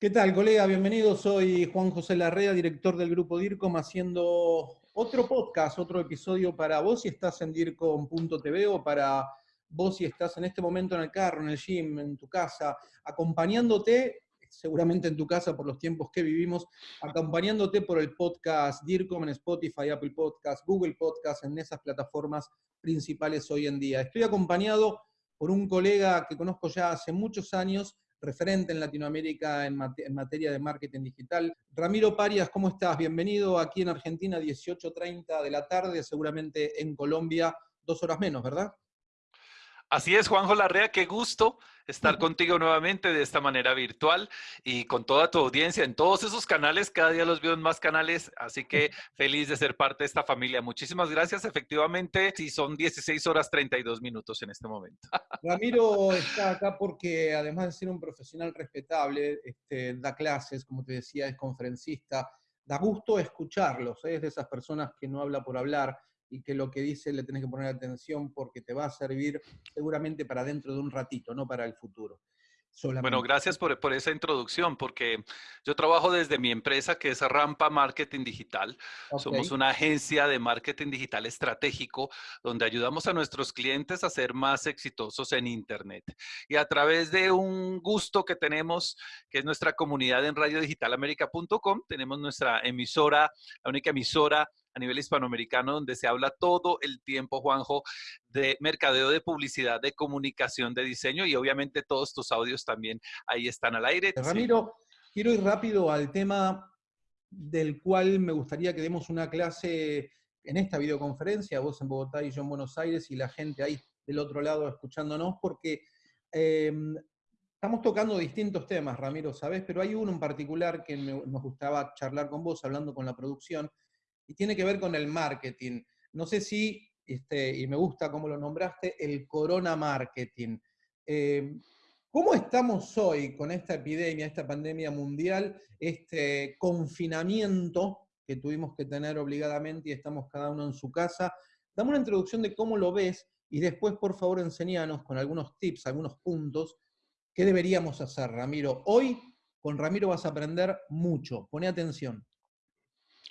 ¿Qué tal, colega? Bienvenido. Soy Juan José Larrea, director del grupo DIRCOM, haciendo otro podcast, otro episodio para vos si estás en DIRCOM.tv o para vos si estás en este momento en el carro, en el gym, en tu casa, acompañándote, seguramente en tu casa por los tiempos que vivimos, acompañándote por el podcast DIRCOM en Spotify, Apple Podcast, Google Podcast, en esas plataformas principales hoy en día. Estoy acompañado por un colega que conozco ya hace muchos años, referente en Latinoamérica en, materia de marketing digital. Ramiro Parias, ¿cómo estás? Bienvenido aquí en Argentina, 18.30 de la tarde, seguramente en Colombia, dos horas menos, ¿verdad? Así es, Juanjo Larrea, qué gusto estar contigo nuevamente de esta manera virtual y con toda tu audiencia en todos esos canales. Cada día los veo en más canales, así que feliz de ser parte de esta familia. Muchísimas gracias. Efectivamente, sí, son 16 horas 32 minutos en este momento. Ramiro está acá porque además de ser un profesional respetable, este, da clases, como te decía, es conferencista. Da gusto escucharlos, ¿eh? es de esas personas que no habla por hablar y que lo que dice le tenés que poner atención porque te va a servir seguramente para dentro de un ratito, no para el futuro. Bueno, gracias por, por, esa introducción, porque yo trabajo desde mi empresa que es Rampa Marketing Digital. Somos una agencia de marketing digital estratégico donde ayudamos a nuestros clientes a ser más exitosos en Internet. Y a través de un gusto que tenemos, que es nuestra comunidad en radiodigitalamerica.com, tenemos nuestra emisora, la única emisora a nivel hispanoamericano donde se habla todo el tiempo, Juanjo, de mercadeo, de publicidad, de comunicación, de diseño y obviamente todos tus audios también ahí están al aire. Ramiro, quiero ir rápido al tema del cual me gustaría que demos una clase en esta videoconferencia, vos en Bogotá y yo en Buenos Aires y la gente ahí del otro lado escuchándonos, porque em, estamos tocando distintos temas, Ramiro, ¿sabes? Pero hay uno en particular que nos gustaba charlar con vos, hablando con la producción, y tiene que ver con el marketing. No sé si, este, y me gusta cómo lo nombraste, el corona marketing. Eh, ¿Cómo estamos hoy con esta epidemia, esta pandemia mundial, este confinamiento que tuvimos que tener obligadamente y estamos cada uno en su casa? Dame una introducción de cómo lo ves y después, por favor, enseñanos con algunos tips, algunos puntos, qué deberíamos hacer, Ramiro. Hoy con Ramiro vas a aprender mucho. Pone atención.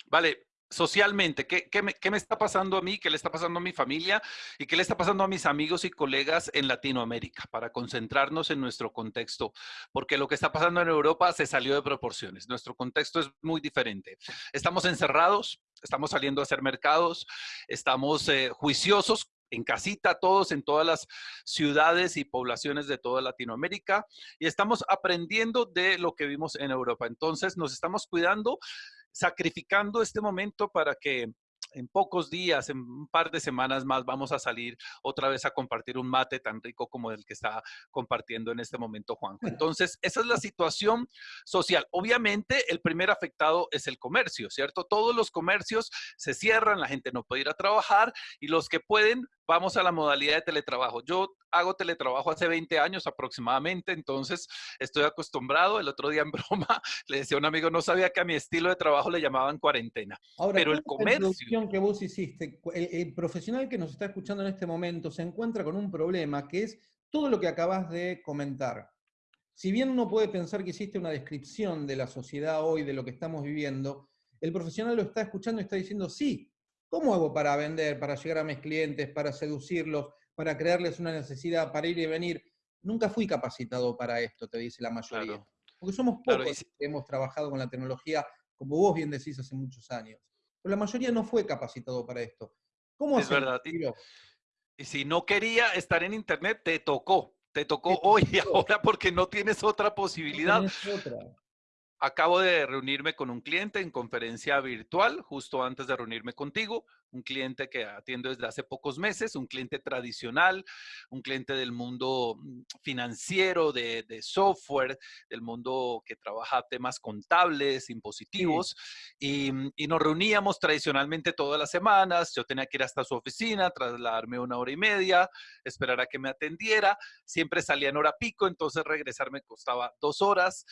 Vale, socialmente, ¿qué, me, ¿qué, me, está pasando a mí? ¿Qué le está pasando a mi familia? ¿Y qué le está pasando a mis amigos y colegas en Latinoamérica? Para concentrarnos en nuestro contexto, porque lo que está pasando en Europa se salió de proporciones. Nuestro contexto es muy diferente. Estamos encerrados, estamos saliendo a hacer mercados, estamos eh, juiciosos en casita, todos en todas las ciudades y poblaciones de toda Latinoamérica y estamos aprendiendo de lo que vimos en Europa. Entonces nos estamos cuidando sacrificando este momento para que en pocos días, en un par de semanas más, vamos a salir otra vez a compartir un mate tan rico como el que está compartiendo en este momento Juanjo. Entonces, esa es la situación social. Obviamente, el primer afectado es el comercio, ¿cierto? Todos los comercios se cierran, la gente no puede ir a trabajar y los que pueden vamos a la modalidad de teletrabajo. Yo hago teletrabajo hace 20 años aproximadamente, entonces estoy acostumbrado. El otro día en broma le decía a un amigo, no sabía que a mi estilo de trabajo le llamaban cuarentena. Pero el comercio... que vos hiciste, el, profesional que nos está escuchando en este momento se encuentra con un problema que es todo lo que acabas de comentar. Si bien uno puede pensar que hiciste una descripción de la sociedad hoy, de lo que estamos viviendo, el profesional lo está escuchando y está diciendo, sí, ¿Cómo hago para vender, para llegar a mis clientes, para seducirlos, para crearles una necesidad, para ir y venir? Nunca fui capacitado para esto, te dice la mayoría. Porque somos pocos que hemos trabajado con la tecnología, como vos bien decís, hace muchos años. Pero la mayoría no fue capacitado para esto. ¿Cómo es verdad. Y, si no quería estar en Internet, te tocó. Te tocó hoy y ahora porque no tienes otra posibilidad. No tienes otra. Acabo de reunirme con un cliente en conferencia virtual, justo antes de reunirme contigo, un cliente que atiendo desde hace pocos meses, un cliente tradicional, un cliente del mundo mm, financiero, de, software, del mundo que trabaja temas contables, impositivos, y, mm, y, nos reuníamos tradicionalmente todas las semanas, yo tenía que ir hasta su oficina, trasladarme una hora y media, esperar a que me atendiera, siempre salía en hora pico, entonces regresar me costaba dos horas,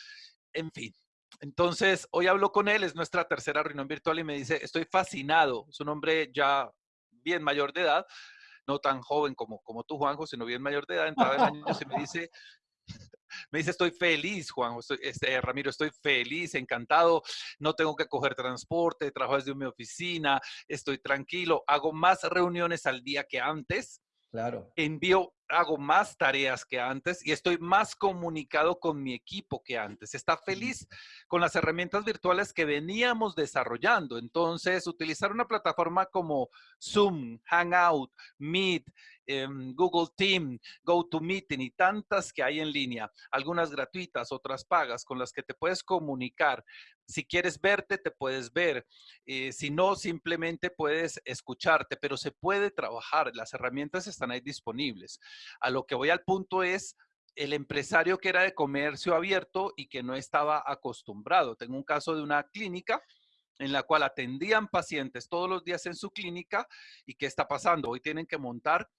en fin, entonces, hoy hablo con él, es nuestra tercera reunión virtual y me dice, estoy fascinado, es un hombre ya bien mayor de edad, no tan joven como, como tú, Juanjo, sino bien mayor de edad, entraba en años y me dice, Me dice, estoy feliz, Juan, este, Ramiro, estoy feliz, encantado, no tengo que coger transporte, trabajo desde mi oficina, estoy tranquilo, hago más reuniones al día que antes. Claro. Envío hago más tareas que antes y estoy más comunicado con mi equipo que antes. Está feliz con las herramientas virtuales que veníamos desarrollando. Entonces, utilizar una plataforma como Zoom, Hangout, Meet, em, Google Team, GoToMeeting y tantas que hay en línea, algunas gratuitas, otras pagas, con las que te puedes comunicar. Si quieres verte, te puedes ver. Eh, si no, simplemente puedes escucharte, pero se puede trabajar. Las herramientas están ahí disponibles. A lo que voy al punto es el empresario que era de comercio abierto y que no estaba acostumbrado. Tengo un caso de una clínica en la cual atendían pacientes todos los días en su clínica y ¿qué está pasando? Hoy tienen que montar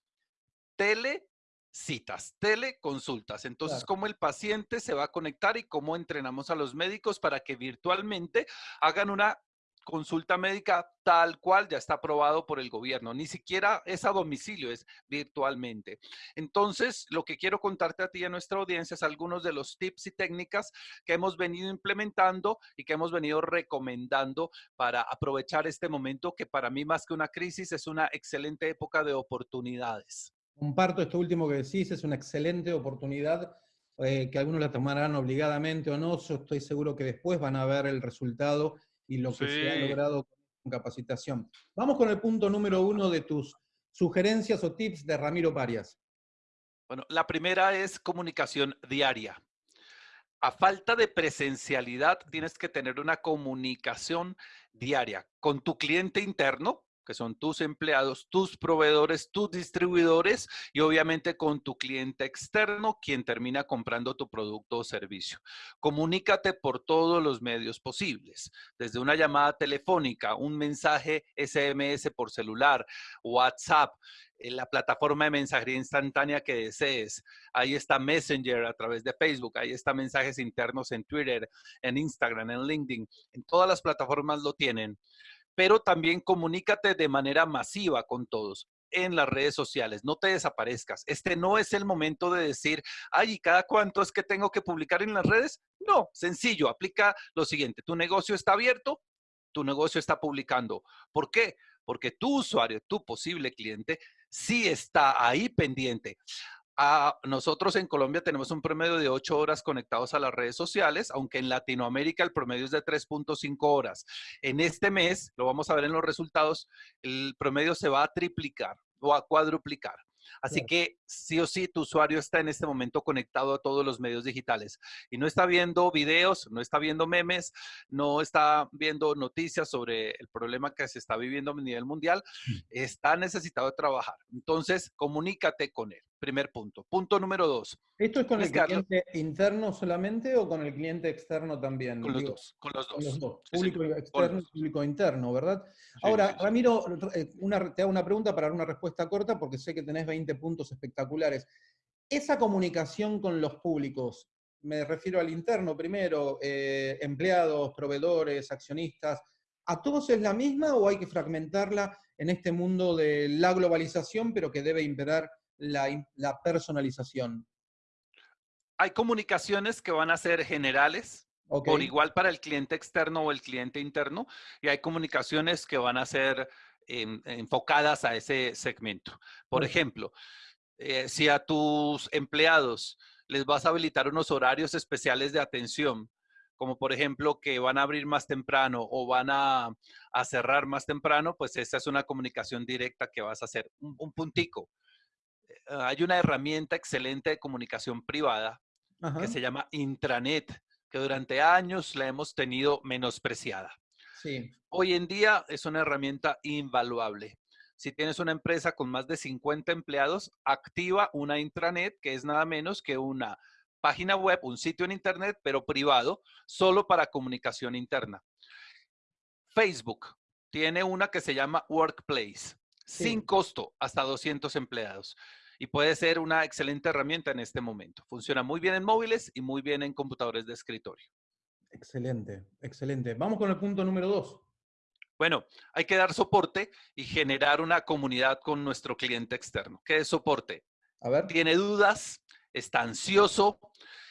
telecitas, teleconsultas. Entonces, ¿cómo el paciente se va a conectar y cómo entrenamos a los médicos para que virtualmente hagan una consulta médica tal cual ya está aprobado por el gobierno. Ni siquiera es a domicilio, es virtualmente. Entonces, lo que quiero contarte a ti y a nuestra audiencia es algunos de los tips y técnicas que hemos venido implementando y que hemos venido recomendando para aprovechar este momento que para mí más que una crisis es una excelente época de oportunidades. Comparto esto último que decís, es una excelente oportunidad eh, que algunos la tomarán obligadamente o no, yo estoy seguro que después van a ver el resultado y lo que se ha logrado con capacitación. Vamos con el punto número uno de tus sugerencias o tips de Ramiro Parias. Bueno, la primera es comunicación diaria. A falta de presencialidad, tienes que tener una comunicación diaria con tu cliente interno, que son tus empleados, tus proveedores, tus distribuidores y obviamente con tu cliente externo, quien termina comprando tu producto o servicio. Comunícate por todos los medios posibles, desde una llamada telefónica, un mensaje SMS por celular, WhatsApp, en la plataforma de mensajería instantánea que desees. Ahí está Messenger a través de Facebook, ahí está mensajes internos en Twitter, en Instagram, en LinkedIn. En todas las plataformas lo tienen pero también comunícate de manera masiva con todos en las redes sociales, no te desaparezcas. Este no es el momento de decir, ay, ¿y cada cuánto es que tengo que publicar en las redes? No, sencillo, aplica lo siguiente, tu negocio está abierto, tu negocio está publicando. ¿Por qué? Porque tu usuario, tu posible cliente, sí está ahí pendiente nosotros en Colombia tenemos un promedio de 8 horas conectados a las redes sociales, aunque en Latinoamérica el promedio es de 3.5 horas. En este mes, lo vamos a ver en los resultados, el promedio se va a triplicar o a cuadruplicar. Así que sí o sí tu usuario está en este momento conectado a todos los medios digitales y no está viendo videos, no está viendo memes, no está viendo noticias sobre el problema que se está viviendo a nivel mundial, mm. está necesitado de trabajar. Entonces, comunícate con él. Primer punto. Punto número dos. ¿Esto es con el cliente interno solamente o con el cliente externo también? Con los dos. Con los dos. Público externo y público interno, ¿verdad? Ahora, Ramiro, eh, te hago una pregunta para dar una respuesta corta porque sé que tenés 20 puntos espectaculares. Esa comunicación con los públicos, me refiero al interno primero, eh, empleados, proveedores, accionistas, ¿a todos es la misma o hay que fragmentarla en este mundo de la globalización, pero que debe imperar la, personalización? Hay comunicaciones que van a ser generales, por igual para el cliente externo o el cliente interno, y hay comunicaciones que van a ser enfocadas a ese segmento. Por ejemplo, eh, si a tus empleados les vas a habilitar unos horarios especiales de atención, como por ejemplo que van a abrir más temprano o van a, cerrar más temprano, pues esa es una comunicación directa que vas a hacer. un puntico. Ah, hay una herramienta excelente de comunicación privada que se llama intranet, que durante años la hemos tenido menospreciada. Sí. Hoy en día es una herramienta invaluable. Si tienes una empresa con más de 50 empleados, activa una intranet, que es nada menos que una página web, un sitio en internet, pero privado, solo para comunicación interna. Facebook tiene una que se llama Workplace, sin costo, hasta 200 empleados y puede ser una excelente herramienta en este momento. Funciona muy bien en móviles y muy bien en computadores de escritorio. Excelente, excelente. Vamos con el punto número dos. Bueno, hay que dar soporte y generar una comunidad con nuestro cliente externo. ¿Qué es soporte? A ver. Tiene dudas, está ansioso,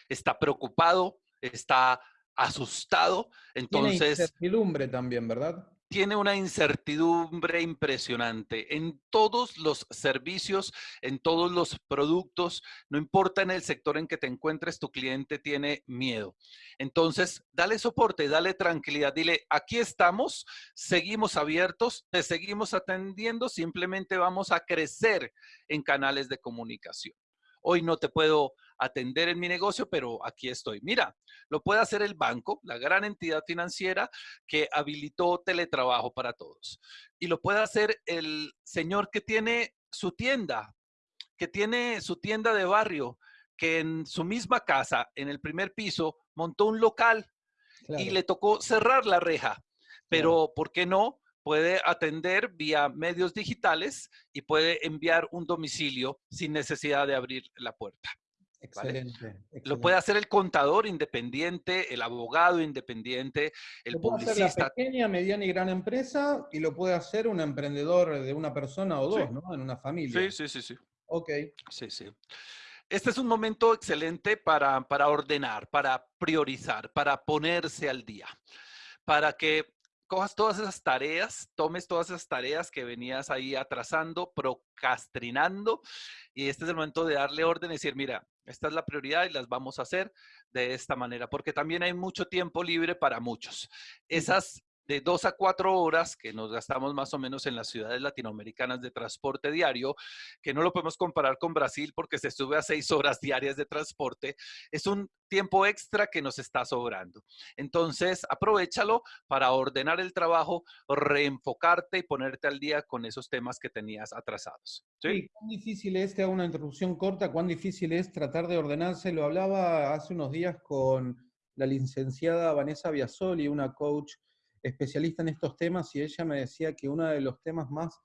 está preocupado, está asustado. Entonces... Tiene incertidumbre también, ¿verdad? Tiene una incertidumbre impresionante en todos los servicios, en todos los productos, no importa en el sector en que te encuentres, tu cliente tiene miedo. Entonces, dale soporte, dale tranquilidad, dile, aquí estamos, seguimos abiertos, te seguimos atendiendo, simplemente vamos a crecer en canales de comunicación. Hoy no te puedo atender en mi negocio, pero aquí estoy. Mira, lo puede hacer el banco, la gran entidad financiera que habilitó teletrabajo para todos. Y lo puede hacer el señor que tiene su tienda, que tiene su tienda de barrio, que en su misma casa, en el primer piso, montó un local y le tocó cerrar la reja. Pero, ¿por qué no? Puede atender vía medios digitales y puede enviar un domicilio sin necesidad de abrir la puerta. Excelente, Lo puede hacer el contador independiente, el abogado independiente, el lo puede publicista. Hacer la pequeña, mediana y gran empresa y lo puede hacer un emprendedor de una persona o dos, ¿no? En una familia. Sí, sí, sí, sí. Ok. Sí, sí. Este es un momento excelente para, para ordenar, para priorizar, para ponerse al día, para que cojas todas esas tareas, tomes todas esas tareas que venías ahí atrasando, procrastinando, y este es el momento de darle orden y decir, mira, esta es la prioridad y las vamos a hacer de esta manera, porque también hay mucho tiempo libre para muchos. Esas de dos a cuatro horas que nos gastamos más o menos en las ciudades latinoamericanas de transporte diario, que no lo podemos comparar con Brasil porque se sube a seis horas diarias de transporte, es un tiempo extra que nos está sobrando. Entonces, aprovechalo para ordenar el trabajo, reenfocarte y ponerte al día con esos temas que tenías atrasados. ¿Cuán difícil es, te hago una introducción corta, cuán difícil es tratar de ordenarse? Lo hablaba hace unos días con la licenciada Vanessa Biasoli, una coach especialista en estos temas y ella me decía que uno de los temas más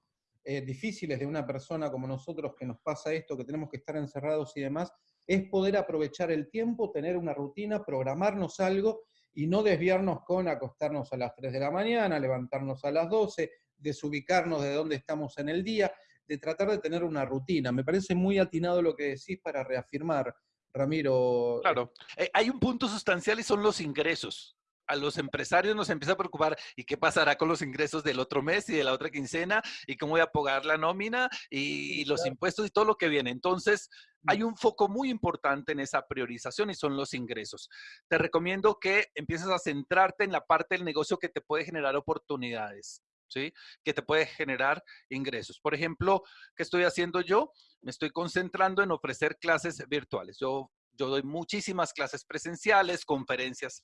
eh, difíciles de una persona como nosotros que nos pasa esto, que tenemos que estar encerrados y demás, es poder aprovechar el tiempo, tener una rutina, programarnos algo y no desviarnos con acostarnos a las 3 de la mañana, levantarnos a las 12, desubicarnos de dónde estamos en el día, de tratar de tener una rutina. Me parece muy atinado lo que decís para reafirmar, Ramiro. Claro, eh, hay un punto sustancial y son los ingresos a los empresarios nos empieza a preocupar y qué pasará con los ingresos del otro mes y de la otra quincena y cómo voy a pagar la nómina y, los impuestos y todo lo que viene. Entonces, mm. hay un foco muy importante en esa priorización y son los ingresos. Te recomiendo que empieces a centrarte en la parte del negocio que te puede generar oportunidades. ¿Sí? que te puede generar ingresos. Por ejemplo, ¿qué estoy haciendo yo? Me estoy concentrando en ofrecer clases virtuales. Yo, yo doy muchísimas clases presenciales, conferencias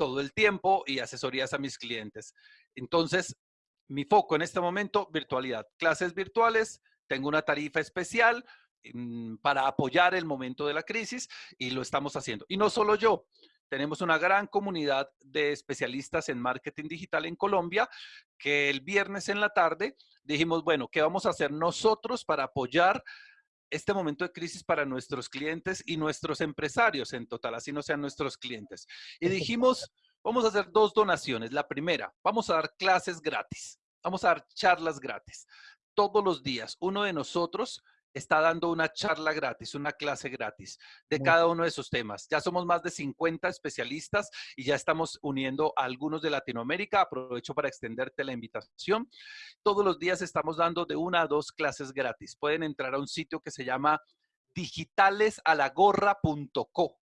todo el tiempo y asesorías a mis clientes. Entonces, mi foco en este momento, virtualidad. Clases virtuales, tengo una tarifa especial mm, para apoyar el momento de la crisis y lo estamos haciendo. Y no solo yo, tenemos una gran comunidad de especialistas en marketing digital en Colombia que el viernes en la tarde dijimos, bueno, ¿qué vamos a hacer nosotros para apoyar este momento de crisis para nuestros clientes y nuestros empresarios en total, así no sean nuestros clientes. Y dijimos, vamos a hacer dos donaciones. La primera, vamos a dar clases gratis, vamos a dar charlas gratis. Todos los días, uno de nosotros está dando una charla gratis, una clase gratis de cada uno de esos temas. Ya somos más de 50 especialistas y ya estamos uniendo a algunos de Latinoamérica. Aprovecho para extenderte la invitación. Todos los días estamos dando de una a dos clases gratis. Pueden entrar a un sitio que se llama digitalesalagorra.co.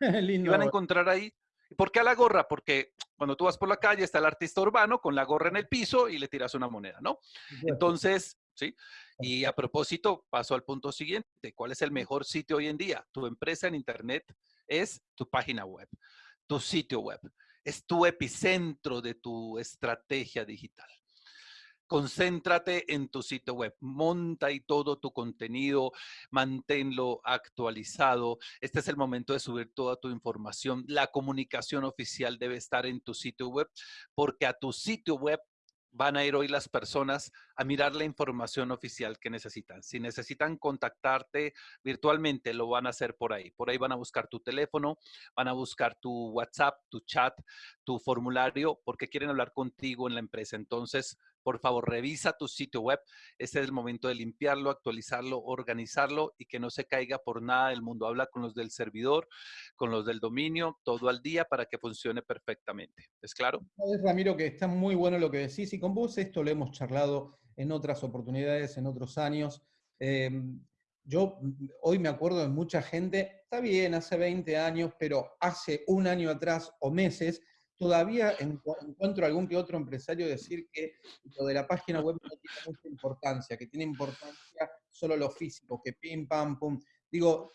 y van a encontrar ahí ¿Por qué a la gorra? Porque cuando tú vas por la calle está el artista urbano con la gorra en el piso y le tiras una moneda, ¿no? Entonces, ¿sí? Y a propósito, paso al punto siguiente. ¿Cuál es el mejor sitio hoy en día? Tu empresa en Internet es tu página web, tu sitio web. Es tu epicentro de tu estrategia digital. Concéntrate en tu sitio web, monta y todo tu contenido, manténlo actualizado. Este es el momento de subir toda tu información. La comunicación oficial debe estar en tu sitio web porque a tu sitio web van a ir hoy las personas a mirar la información oficial que necesitan. Si necesitan contactarte virtualmente, lo van a hacer por ahí. Por ahí van a buscar tu teléfono, van a buscar tu WhatsApp, tu chat, tu formulario, porque quieren hablar contigo en la empresa. Entonces, por favor, revisa tu sitio web. Este es el momento de limpiarlo, actualizarlo, organizarlo y que no se caiga por nada del mundo. Habla con los del servidor, con los del dominio, todo al día para que funcione perfectamente. ¿Es claro? Ramiro, que está muy bueno lo que decís y con vos esto lo hemos charlado en otras oportunidades, en otros años. Em, yo hoy me acuerdo de mucha gente, está bien, hace 20 años, pero hace un año atrás o meses, todavía encuentro algún que otro empresario decir que lo de la página web no tiene mucha importancia, que tiene importancia solo lo físico, que pim, pam, pum. Digo,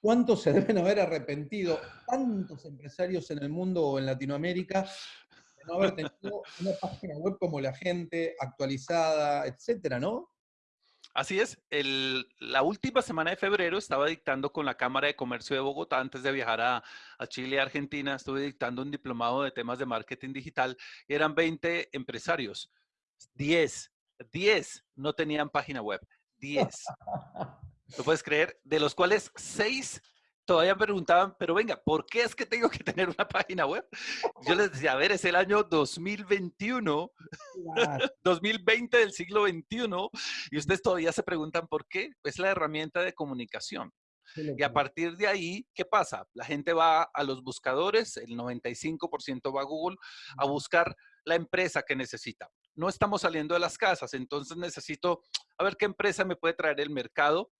¿cuántos se deben haber arrepentido tantos empresarios en el mundo o en Latinoamérica de no haber tenido una página web como la gente, actualizada, etcétera, ¿no? Así es, la última semana de febrero estaba dictando con la Cámara de Comercio de Bogotá, antes de viajar a, Chile y Argentina, estuve dictando un diplomado de temas de marketing digital eran 20 empresarios, 10, 10 no tenían página web, 10. ¿Lo puedes creer? De los cuales 6 todavía preguntaban, pero venga, ¿por qué es que tengo que tener una página web? Yo les decía, a ver, es el año 2021, 2020 del siglo XXI, y ustedes todavía se preguntan por qué. Es la herramienta de comunicación. Y a partir de ahí, ¿qué pasa? La gente va a los buscadores, el 95% va a Google a buscar la empresa que necesita. No estamos saliendo de las casas, entonces necesito a ver qué empresa me puede traer el mercado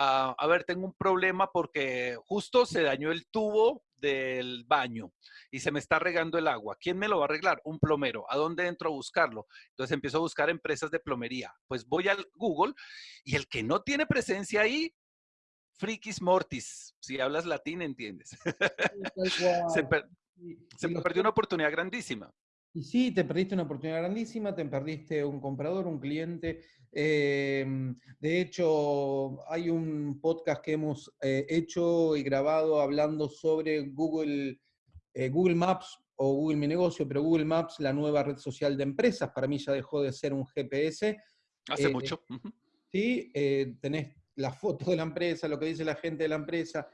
a, ver, tengo un problema porque justo se dañó el tubo del baño y se me está regando el agua. ¿Quién me lo va a arreglar? Un plomero. ¿A dónde entro a buscarlo? Entonces empiezo a buscar empresas de plomería. Pues voy al Google y el que no tiene presencia ahí, frikis mortis. Si hablas latín, entiendes. se, se perdió una oportunidad grandísima. Y sí, te perdiste una oportunidad grandísima, te perdiste un comprador, un cliente. Em, de hecho, hay un podcast que hemos eh, hecho y grabado hablando sobre Google, eh, Google Maps o Google Mi Negocio, pero Google Maps, la nueva red social de empresas, para mí ya dejó de ser un GPS. Hace eh, mucho. Sí, tenés la foto de la empresa, lo que dice la gente de la empresa.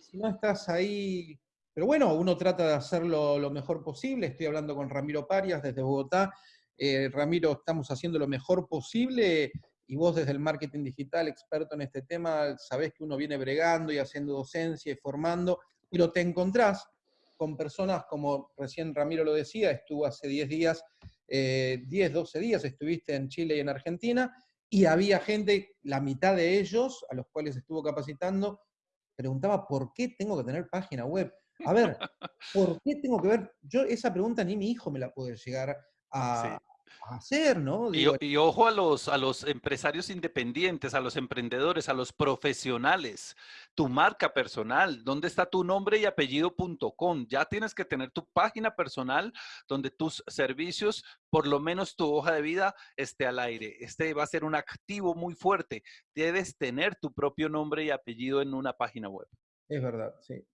Si no estás ahí pero bueno, uno trata de hacerlo lo mejor posible. Estoy hablando con Ramiro Parias desde Bogotá. Eh, Ramiro, estamos haciendo lo mejor posible y vos desde el marketing digital, experto en este tema, sabés que uno viene bregando y haciendo docencia y formando, pero te encontrás con personas como recién Ramiro lo decía, estuvo hace 10 días, 10, eh, 12 días estuviste en Chile y en Argentina, y había gente, la mitad de ellos, a los cuales estuvo capacitando, preguntaba por qué tengo que tener página web. A ver, ¿por qué tengo que ver? Yo esa pregunta ni mi hijo me la puede llegar a, hacer, ¿no? y, ojo a los, a los empresarios independientes, a los emprendedores, a los profesionales, tu marca personal, ¿dónde está tu nombre y apellido.com? Ya tienes que tener tu página personal donde tus servicios, por lo menos tu hoja de vida, esté al aire. Este va a ser un activo muy fuerte. Debes tener tu propio nombre y apellido en una página web. Es verdad, sí.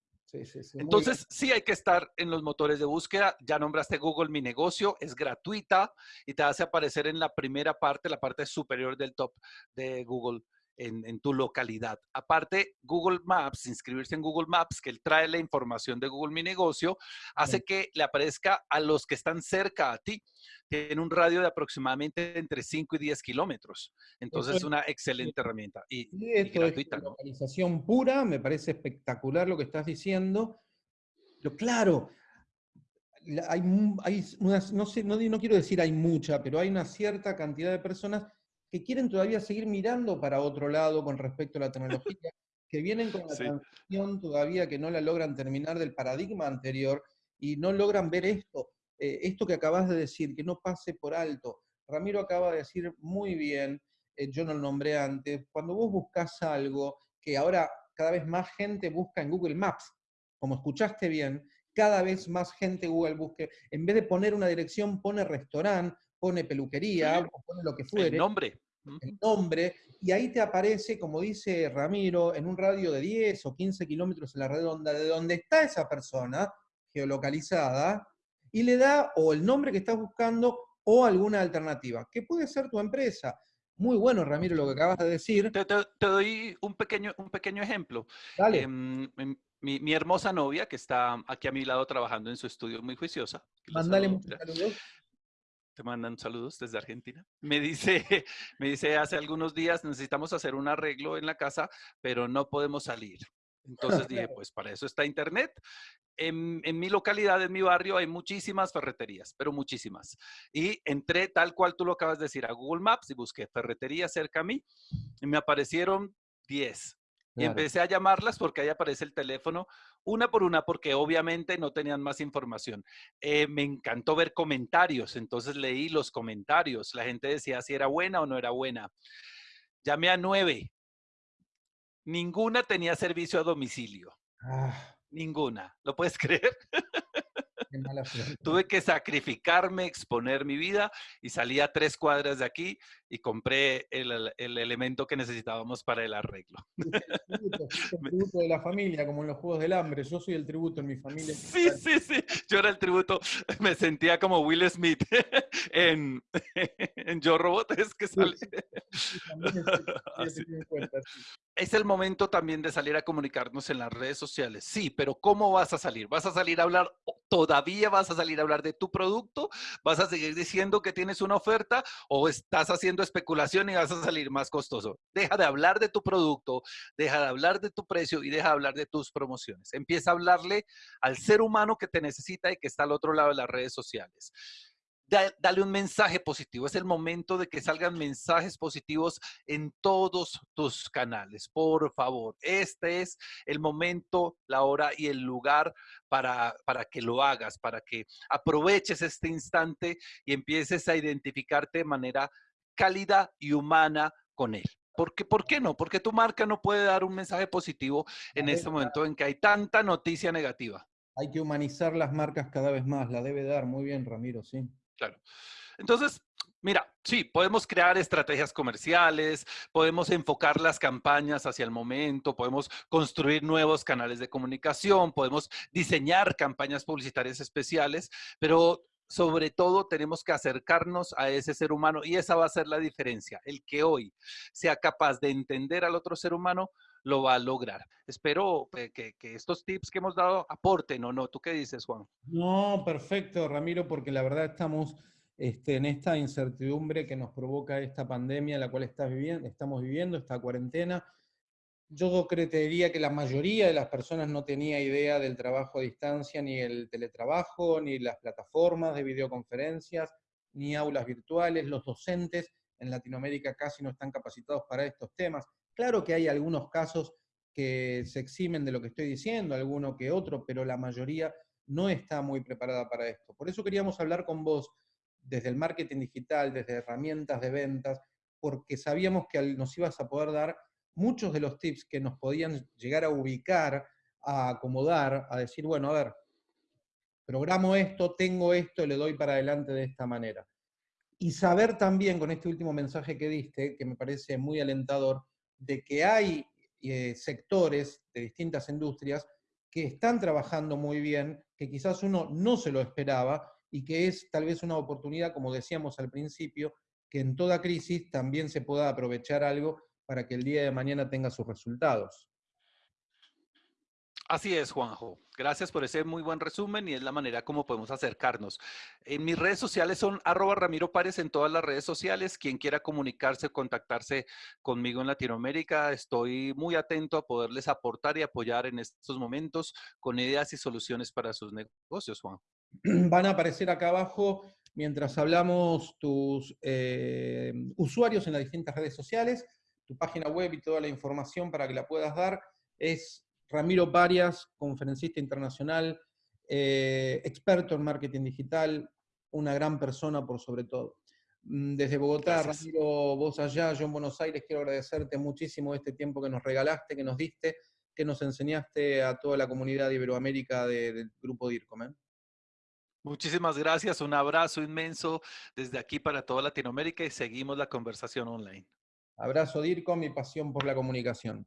Entonces, sí hay que estar en los motores de búsqueda. Ya nombraste Google Mi Negocio, es gratuita y te hace aparecer en la primera parte, la parte superior del top de Google en, tu localidad. Aparte, Google Maps, inscribirse en Google Maps, que él trae la información de Google Mi Negocio, hace que le aparezca a los que están cerca a ti. Tiene un radio de aproximadamente entre 5 y 10 kilómetros. Entonces, es una excelente herramienta y, gratuita. Es localización pura, me parece espectacular lo que estás diciendo. Pero claro, hay, hay unas, no, sé, no, no quiero decir hay mucha, pero hay una cierta cantidad de personas que quieren todavía seguir mirando para otro lado con respecto a la tecnología, que vienen con la transición todavía que no la logran terminar del paradigma anterior y no logran ver esto, eh, esto que acabas de decir, que no pase por alto. Ramiro acaba de decir muy bien, eh, yo no lo nombré antes, cuando vos buscas algo que ahora cada vez más gente busca en Google Maps, como escuchaste bien, cada vez más gente Google busque, en vez de poner una dirección, pone restaurante, pone peluquería, pone lo que fuere. El nombre. El nombre, y ahí te aparece, como dice Ramiro, en un radio de 10 o 15 kilómetros en la redonda de donde está esa persona geolocalizada, y le da o el nombre que estás buscando o alguna alternativa, que puede ser tu empresa. Muy bueno, Ramiro, lo que acabas de decir. Te, doy un pequeño, un pequeño ejemplo. Dale. Em, em, mi, mi, hermosa novia, que está aquí a mi lado trabajando en su estudio muy juiciosa. Mándale muchos saludos te mandan saludos desde Argentina. Me dice, me dice, hace algunos días necesitamos hacer un arreglo en la casa, pero no podemos salir. Entonces dije, pues para eso está Internet. En, en, mi localidad, en mi barrio, hay muchísimas ferreterías, pero muchísimas. Y entré tal cual tú lo acabas de decir a Google Maps y busqué ferretería cerca a mí y me aparecieron 10. Y empecé a llamarlas porque ahí aparece el teléfono, una por una, porque obviamente no tenían más información. Eh, me encantó ver comentarios, entonces leí los comentarios. La gente decía si era buena o no era buena. Llamé a nueve. Ninguna tenía servicio a domicilio. Ah. Ninguna. ¿Lo puedes creer? Tuve que sacrificarme, exponer mi vida y salí a tres cuadras de aquí y compré el, el elemento que necesitábamos para el arreglo. El tributo, de la familia, como en los Juegos del Hambre. Yo soy el tributo en mi familia. Sí, sí, sí. Yo era el tributo. Me sentía como Will Smith en, en Yo Robot. Es que sale. Es el momento también de salir a comunicarnos en las redes sociales. Sí, pero ¿cómo vas a salir? ¿Vas a salir a hablar todavía vas a salir a hablar de tu producto, vas a seguir diciendo que tienes una oferta o estás haciendo especulación y vas a salir más costoso. Deja de hablar de tu producto, deja de hablar de tu precio y deja de hablar de tus promociones. Empieza a hablarle al ser humano que te necesita y que está al otro lado de las redes sociales dale un mensaje positivo. Es el momento de que salgan mensajes positivos en todos tus canales. Por favor, este es el momento, la hora y el lugar para, para que lo hagas, para que aproveches este instante y empieces a identificarte de manera cálida y humana con él. Porque, ¿Por qué no? Porque tu marca no puede dar un mensaje positivo en este momento en que hay tanta noticia negativa. Hay que humanizar las marcas cada vez más, la debe dar. Muy bien, Ramiro, sí. Claro. Entonces, mira, sí, podemos crear estrategias comerciales, podemos enfocar las campañas hacia el momento, podemos construir nuevos canales de comunicación, podemos diseñar campañas publicitarias especiales, pero sobre todo tenemos que acercarnos a ese ser humano y esa va a ser la diferencia. El que hoy sea capaz de entender al otro ser humano lo va a lograr. Espero eh, que, estos tips que hemos dado aporten o no. ¿Tú qué dices, Juan? No, perfecto, Ramiro, porque la verdad estamos este, en esta incertidumbre que nos provoca esta pandemia, la cual estás viviendo, estamos viviendo, esta cuarentena. Yo creería que la mayoría de las personas no tenía idea del trabajo a distancia, ni el teletrabajo, ni las plataformas de videoconferencias, ni aulas virtuales. Los docentes en Latinoamérica casi no están capacitados para estos temas. Claro que hay algunos casos que se eximen de lo que estoy diciendo, alguno que otro, pero la mayoría no está muy preparada para esto. Por eso queríamos hablar con vos desde el marketing digital, desde herramientas de ventas, porque sabíamos que nos ibas a poder dar muchos de los tips que nos podían llegar a ubicar, a acomodar, a decir, bueno, a ver, programo esto, tengo esto, le doy para adelante de esta manera. Y saber también con este último mensaje que diste, que me parece muy alentador, de que hay eh, sectores de distintas industrias que están trabajando muy bien, que quizás uno no se lo esperaba y que es tal vez una oportunidad, como decíamos al principio, que en toda crisis también se pueda aprovechar algo para que el día de mañana tenga sus resultados. Así es, Juanjo. Gracias por ese muy buen resumen y es la manera como podemos acercarnos. En mis redes sociales son arroba Ramiro Párez en todas las redes sociales. Quien quiera comunicarse, contactarse conmigo en Latinoamérica, estoy muy atento a poderles aportar y apoyar en estos momentos con ideas y soluciones para sus negocios, Juan. Van a aparecer acá abajo mientras hablamos tus eh, usuarios en las distintas redes sociales, tu página web y toda la información para que la puedas dar. Es Ramiro Parias, conferencista internacional, eh, experto en marketing digital, una gran persona por sobre todo. Mm, desde Bogotá, Ramiro, vos allá, yo en Buenos Aires, quiero agradecerte muchísimo este tiempo que nos regalaste, que nos diste, que nos enseñaste a toda la comunidad de Iberoamérica del grupo DIRCOM. ¿eh? Muchísimas gracias, un abrazo inmenso desde aquí para toda Latinoamérica y seguimos la conversación online. Abrazo DIRCOM y pasión por la comunicación.